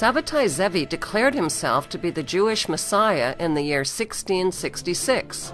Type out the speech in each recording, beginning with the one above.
Sabbatai Zevi declared himself to be the Jewish Messiah in the year 1666.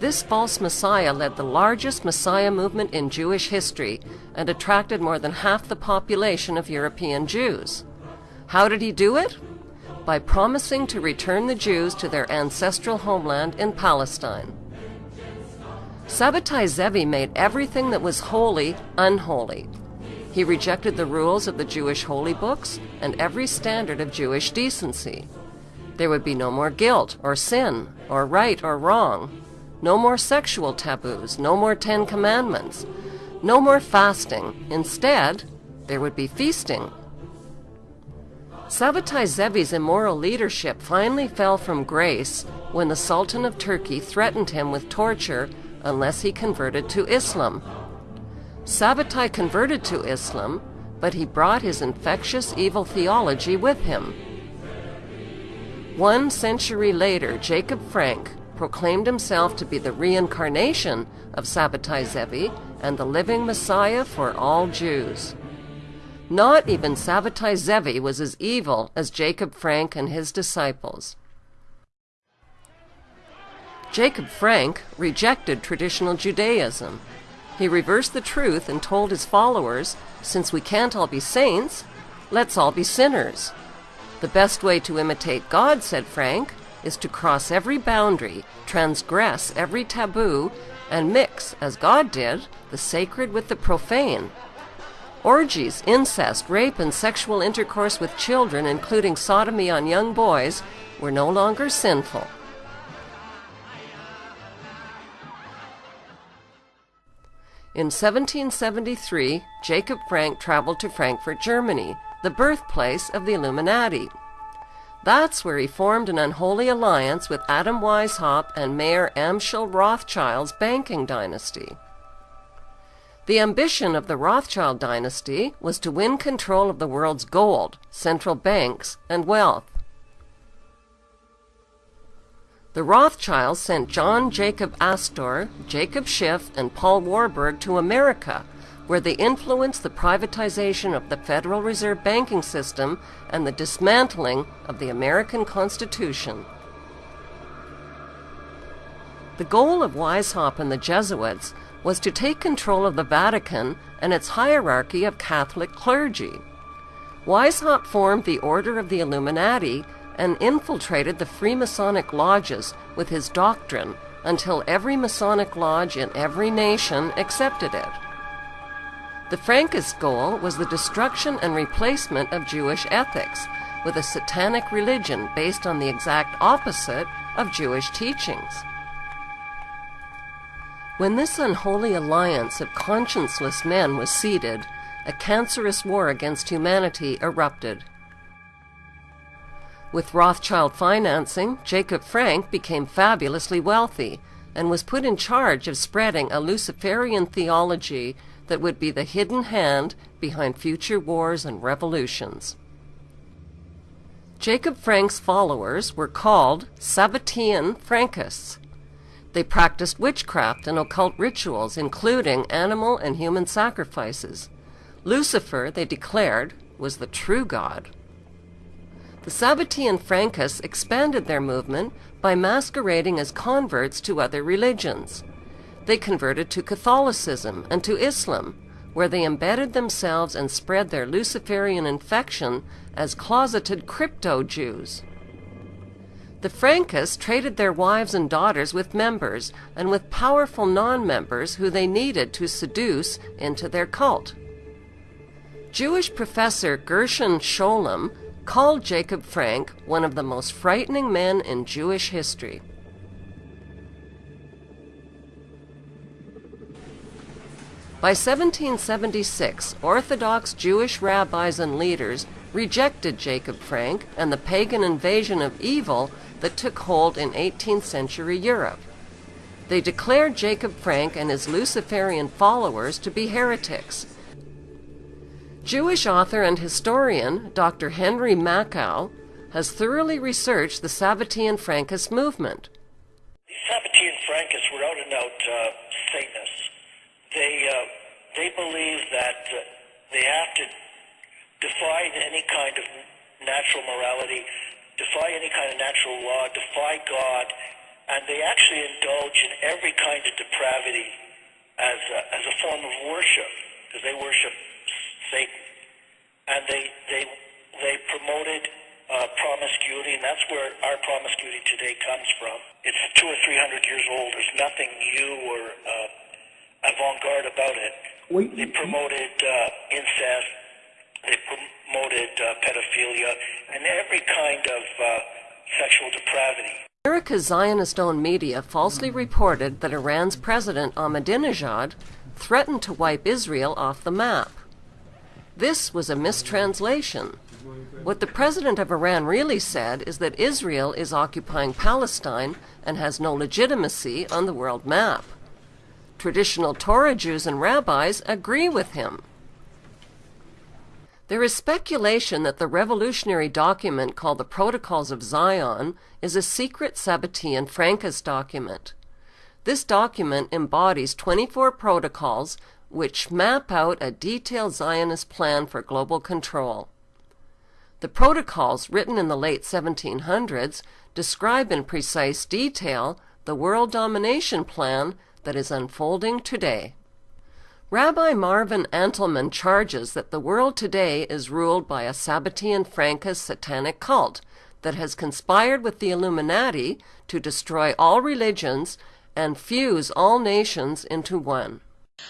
This false Messiah led the largest Messiah movement in Jewish history and attracted more than half the population of European Jews. How did he do it? By promising to return the Jews to their ancestral homeland in Palestine. Sabbatai Zevi made everything that was holy unholy. He rejected the rules of the Jewish holy books and every standard of Jewish decency. There would be no more guilt or sin or right or wrong. No more sexual taboos, no more Ten Commandments, no more fasting. Instead, there would be feasting. Sabbatai Zevi's immoral leadership finally fell from grace when the Sultan of Turkey threatened him with torture unless he converted to Islam. Sabbatai converted to Islam, but he brought his infectious evil theology with him. One century later, Jacob Frank, proclaimed himself to be the reincarnation of Sabbatai Zevi and the living Messiah for all Jews. Not even Sabbatai Zevi was as evil as Jacob Frank and his disciples. Jacob Frank rejected traditional Judaism. He reversed the truth and told his followers, since we can't all be saints, let's all be sinners. The best way to imitate God, said Frank, is to cross every boundary, transgress every taboo, and mix, as God did, the sacred with the profane. Orgies, incest, rape, and sexual intercourse with children, including sodomy on young boys, were no longer sinful. In 1773, Jacob Frank traveled to Frankfurt, Germany, the birthplace of the Illuminati. That's where he formed an unholy alliance with Adam Weishaupt and Mayer Amschel Rothschild's banking dynasty. The ambition of the Rothschild dynasty was to win control of the world's gold, central banks, and wealth. The Rothschilds sent John Jacob Astor, Jacob Schiff, and Paul Warburg to America where they influenced the privatization of the Federal Reserve banking system and the dismantling of the American Constitution. The goal of Weishaupt and the Jesuits was to take control of the Vatican and its hierarchy of Catholic clergy. Weishaupt formed the Order of the Illuminati and infiltrated the Freemasonic lodges with his doctrine until every Masonic lodge in every nation accepted it. The Frankist goal was the destruction and replacement of Jewish ethics with a satanic religion based on the exact opposite of Jewish teachings. When this unholy alliance of conscienceless men was seeded, a cancerous war against humanity erupted. With Rothschild financing, Jacob Frank became fabulously wealthy and was put in charge of spreading a Luciferian theology that would be the hidden hand behind future wars and revolutions. Jacob Frank's followers were called Sabbatean Frankists. They practiced witchcraft and occult rituals, including animal and human sacrifices. Lucifer, they declared, was the true God. Sabbatean Frankists expanded their movement by masquerading as converts to other religions they converted to Catholicism and to Islam, where they embedded themselves and spread their Luciferian infection as closeted crypto Jews. The Frankists traded their wives and daughters with members and with powerful non members who they needed to seduce into their cult. Jewish professor Gershom Scholem called Jacob Frank one of the most frightening men in Jewish history. By 1776, Orthodox Jewish rabbis and leaders rejected Jacob Frank and the pagan invasion of evil that took hold in 18th century Europe. They declared Jacob Frank and his Luciferian followers to be heretics. Jewish author and historian Dr. Henry Makow has thoroughly researched the Sabbatean Frankist movement. Sabbatean Frankists were out and out uh, Satanists they uh, they believe that uh, they have to defy any kind of natural morality, defy any kind of natural law, defy God, and they actually indulge in every kind of depravity as a, as a form of worship, because they worship Satan, and they they they promoted uh, promiscuity, and that's where our promiscuity today comes from. It's two or three hundred years old. There's nothing new or uh, avant-garde about it. Wait, They promoted uh, incest. They promoted uh, pedophilia and every kind of uh, sexual depravity. America's Zionist-owned media falsely reported that Iran's President Ahmadinejad threatened to wipe Israel off the map. This was a mistranslation. What the president of Iran really said is that Israel is occupying Palestine and has no legitimacy on the world map. Traditional Torah Jews and rabbis agree with him. There is speculation that the revolutionary document called the Protocols of Zion is a secret Sabbatean Frankist document. This document embodies 24 protocols which map out a detailed Zionist plan for global control. The protocols, written in the late 1700s, describe in precise detail the world domination plan that is unfolding today. Rabbi Marvin Antelman charges that the world today is ruled by a Sabbatean Frankist satanic cult that has conspired with the Illuminati to destroy all religions and fuse all nations into one.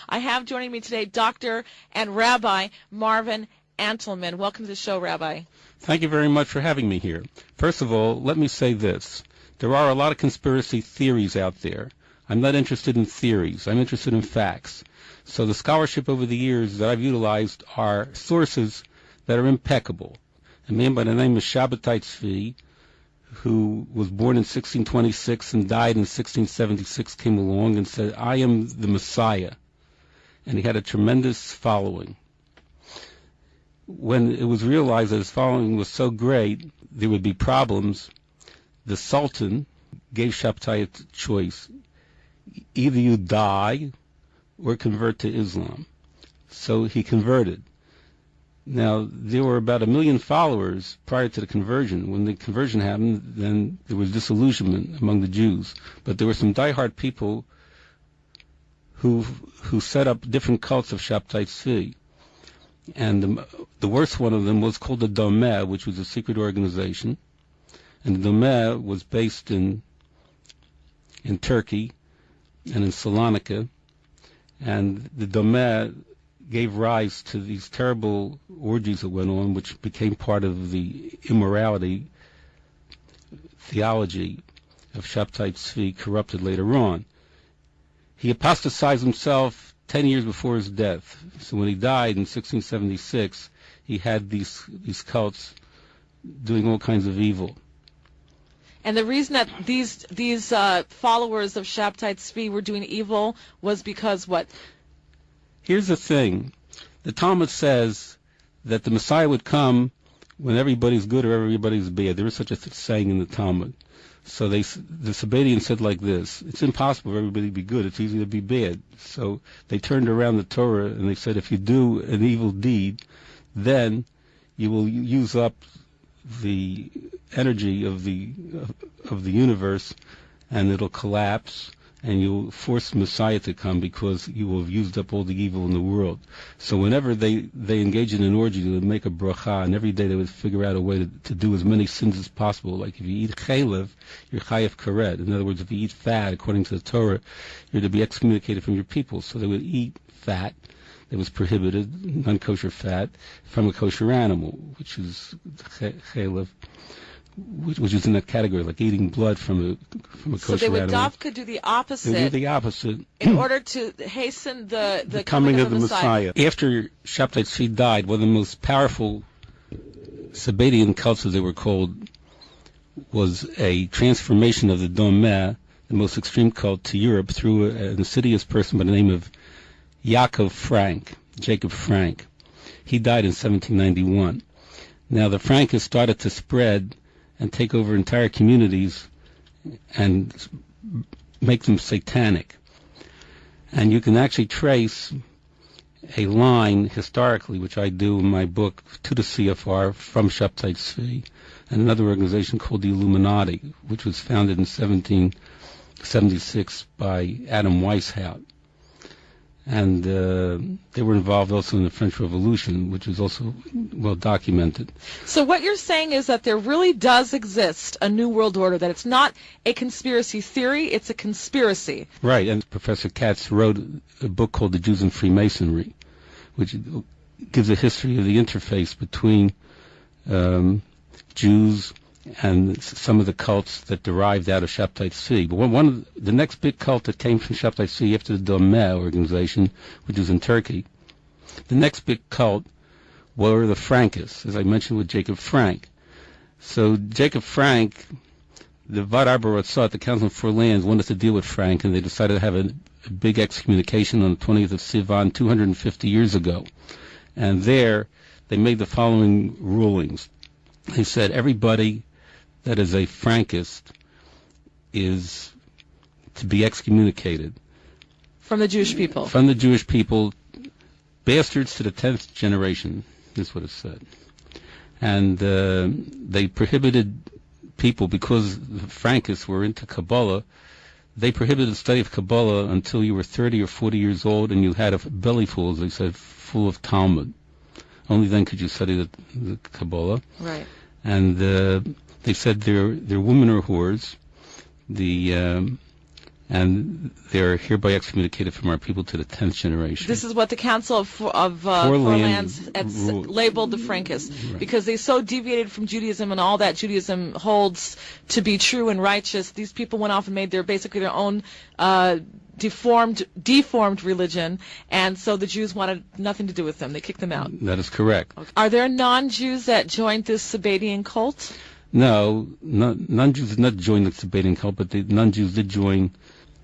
I have joining me today Dr. and Rabbi Marvin Antelman. Welcome to the show, Rabbi. Thank you very much for having me here. First of all, let me say this. There are a lot of conspiracy theories out there. I'm not interested in theories. I'm interested in facts. So the scholarship over the years that I've utilized are sources that are impeccable. A man by the name of Shabbatai Tzvi, who was born in 1626 and died in 1676, came along and said, I am the Messiah. And he had a tremendous following. When it was realized that his following was so great, there would be problems, the Sultan gave Shabbatai a choice. Either you die or convert to Islam. So he converted. Now, there were about a million followers prior to the conversion. When the conversion happened, then there was disillusionment among the Jews. But there were some diehard people who who set up different cults of Shabtai Tzvi. And the, the worst one of them was called the Domeh, which was a secret organization. And the Domeh was based in in Turkey and in Salonika. And the Domeh gave rise to these terrible orgies that went on, which became part of the immorality theology of Shabtai Tzvi, corrupted later on. He apostatized himself 10 years before his death. So when he died in 1676, he had these, these cults doing all kinds of evil. And the reason that these these uh, followers of Shabtai Tzvi were doing evil was because what? Here's the thing. The Talmud says that the Messiah would come when everybody's good or everybody's bad. There is such a th- saying in the Talmud. So they, the Sabbatians said like this: It's impossible for everybody to be good. It's easy to be bad. So they turned around the Torah and they said, if you do an evil deed, then you will use up the energy of the of the universe, and it'll collapse, and you'll force Messiah to come because you will have used up all the evil in the world. So whenever they, they engage in an orgy, they would make a bracha, and every day they would figure out a way to, to do as many sins as possible. Like if you eat chaylev, you're chayav karet. In other words, if you eat fat, according to the Torah, you're to be excommunicated from your people. So they would eat fat that was prohibited, non-kosher fat, from a kosher animal, which is chaylev which, is in that category, like eating blood from a from a kosher So they would animal. do the opposite. They do the opposite. in hmm. order to hasten the, the, the coming of the Messiah. After Shabtai Tzvi died, one of the most powerful Sabbatian cults, as they were called, was a transformation of the Domeh, the most extreme cult, to Europe through an insidious person by the name of Yaakov Frank, Jacob Frank. He died in 1791. Now the Frankists started to spread and take over entire communities and make them satanic. And you can actually trace a line historically, which I do in my book, to the CFR from Shabtai Tzvi, and another organization called the Illuminati, which was founded in 1776 by Adam Weishaupt and uh, they were involved also in the French Revolution, which is also well documented. So what you're saying is that there really does exist a new world order, that it's not a conspiracy theory, it's a conspiracy. Right, and Professor Katz wrote a book called The Jews and Freemasonry, which gives a history of the interface between um, Jews, and some of the cults that derived out of Shabtai Tzvi. But one, of the, the, next big cult that came from Shabtai Tzvi after the Domeh organization, which was in Turkey, the next big cult were the Frankists, as I mentioned with Jacob Frank. So Jacob Frank, the Vad Arba the Council for Lands, wanted to deal with Frank, and they decided to have a, a big excommunication on the 20th of Sivan 250 years ago. And there, they made the following rulings. They said everybody that is a Frankist is to be excommunicated. From the Jewish people. From the Jewish people, bastards to the tenth generation, is what it said. And uh, they prohibited people, because the Frankists were into Kabbalah, they prohibited the study of Kabbalah until you were 30 or 40 years old and you had a belly full, as they said, full of Talmud. Only then could you study the, the Kabbalah. Right. And uh, they said they're they're women or whores. The um, and they're hereby excommunicated from our people to the tenth generation. This is what the Council of, of uh, Lands labeled the Frankists right. because they so deviated from Judaism and all that Judaism holds to be true and righteous. These people went off and made their basically their own. Uh, deformed deformed religion and so the Jews wanted nothing to do with them they kicked them out that is correct okay. are there non-Jews that joined this Sabbatian cult no, non-Jews did not join the Sabbatian cult, but the non-Jews did join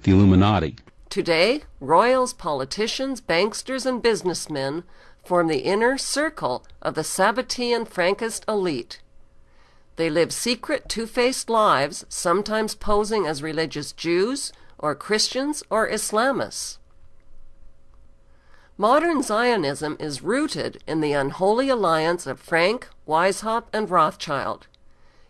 the Illuminati. Today, royals, politicians, banksters, and businessmen form the inner circle of the Sabbatean Frankist elite. They live secret, two-faced lives, sometimes posing as religious Jews or Christians or Islamists. Modern Zionism is rooted in the unholy alliance of Frank, Weishaupt, and Rothschild.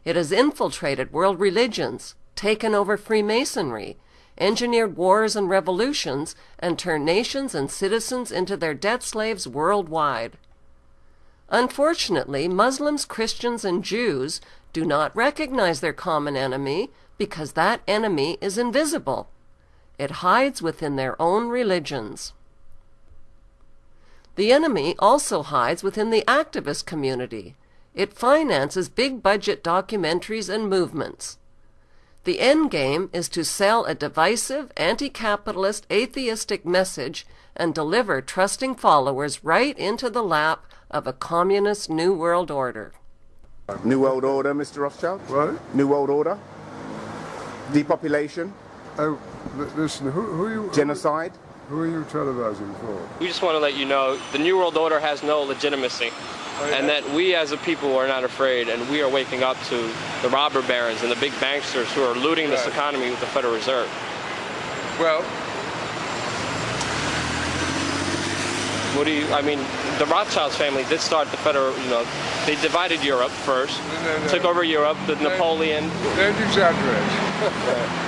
It has infiltrated world religions, taken over Freemasonry, engineered wars and revolutions, and turned nations and citizens into their debt slaves worldwide. Unfortunately, Muslims, Christians, and Jews do not recognize their common enemy because that enemy is invisible. It hides within their own religions. The enemy also hides within the activist community, it finances big budget documentaries and movements. The end game is to sell a divisive, anti capitalist, atheistic message and deliver trusting followers right into the lap of a communist New World Order. New World Order, Mr. Rothschild? What? New World Order? Depopulation? Oh, listen, who, who are you? Genocide? Who are you televising for? We just want to let you know the New World Order has no legitimacy and that we as a people are not afraid, and we are waking up to the robber barons and the big banksters who are looting this economy with the Federal Reserve. Well, what do you? I mean, the Rothschilds family did start the federal. You know, they divided Europe first, no, no, no. took over Europe. The Napoleon. Don't exaggerate.